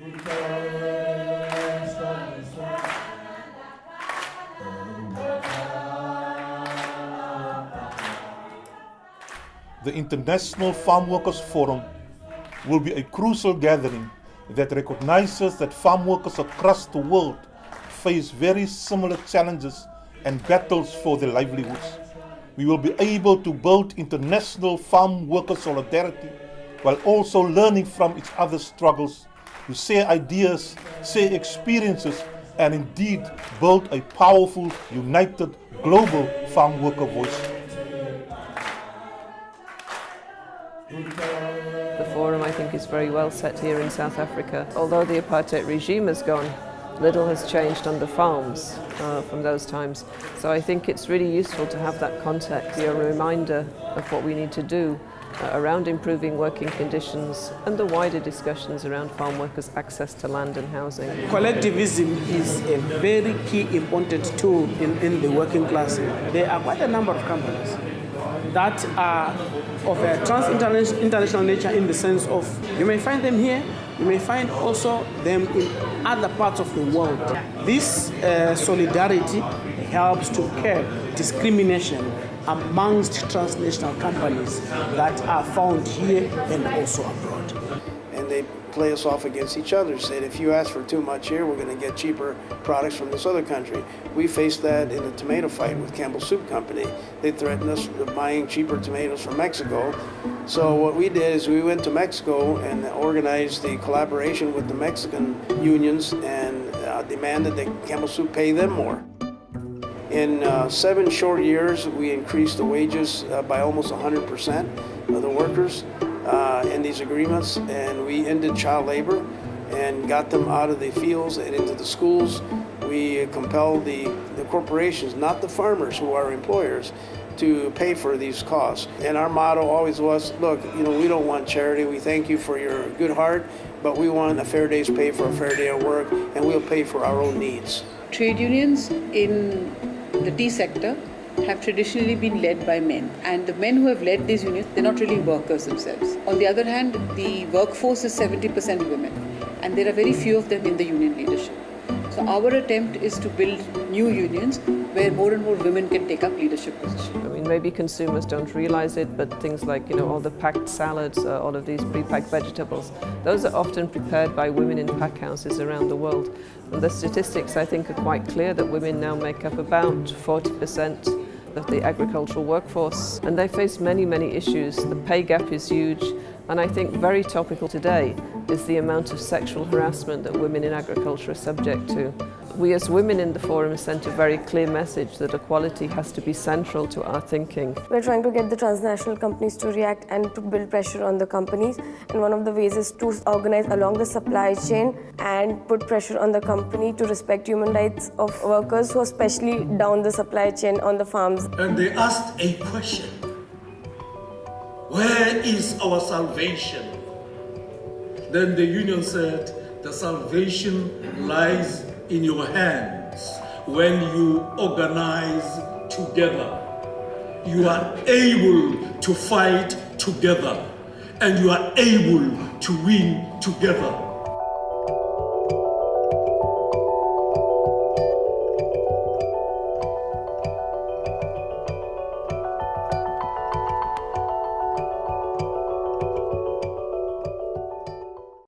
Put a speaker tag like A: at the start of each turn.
A: The International Farm Workers Forum will be a crucial gathering that recognizes that farm workers across the world face very similar challenges and battles for their livelihoods. We will be able to build international farm worker solidarity while also learning from each other's struggles to share ideas, share experiences, and indeed build a powerful, united, global farm worker voice.
B: The forum, I think, is very well set here in South Africa. Although the apartheid regime has gone, little has changed on the farms uh, from those times. So I think it's really useful to have that context, be a reminder of what we need to do around improving working conditions and the wider discussions around farm workers' access to land and housing.
C: Collectivism is a very key important tool in, in the working class. There are quite a number of companies that are of a trans-international nature in the sense of you may find them here, you may find also them in other parts of the world. This uh, solidarity helps to curb discrimination amongst transnational companies that are found here and also abroad.
D: And they play us off against each other, said if you ask for too much here, we're going to get cheaper products from this other country. We faced that in the tomato fight with Campbell Soup Company. They threatened us with buying cheaper tomatoes from Mexico. So what we did is we went to Mexico and organized the collaboration with the Mexican unions and uh, demanded that Campbell Soup pay them more. In uh, seven short years, we increased the wages uh, by almost 100% of the workers uh, in these agreements, and we ended child labor and got them out of the fields and into the schools. We compelled the, the corporations, not the farmers who are employers, to pay for these costs. And our motto always was, look, you know, we don't want charity. We thank you for your good heart, but we want a fair day's pay for a fair day of work, and we'll pay for our own needs.
E: Trade unions in the tea sector have traditionally been led by men. And the men who have led these unions they're not really workers themselves. On the other hand the workforce is 70% women. And there are very few of them in the union leadership so our attempt is to build new unions where more and more women can take up leadership positions.
B: I mean, maybe consumers don't realize it, but things like, you know, all the packed salads, uh, all of these pre-packed vegetables, those are often prepared by women in pack houses around the world. And the statistics, I think, are quite clear that women now make up about 40% of the agricultural workforce and they face many, many issues. The pay gap is huge and I think very topical today is the amount of sexual harassment that women in agriculture are subject to. We as women in the forum sent a very clear message that equality has to be central to our thinking.
F: We're trying to get the transnational companies to react and to build pressure on the companies. And one of the ways is to organize along the supply chain and put pressure on the company to respect human rights of workers who are especially down the supply chain on the farms.
G: And they asked a question. Where is our salvation? Then the union said, the salvation lies in your hands when you organize together. You are able to fight together and you are able to win together.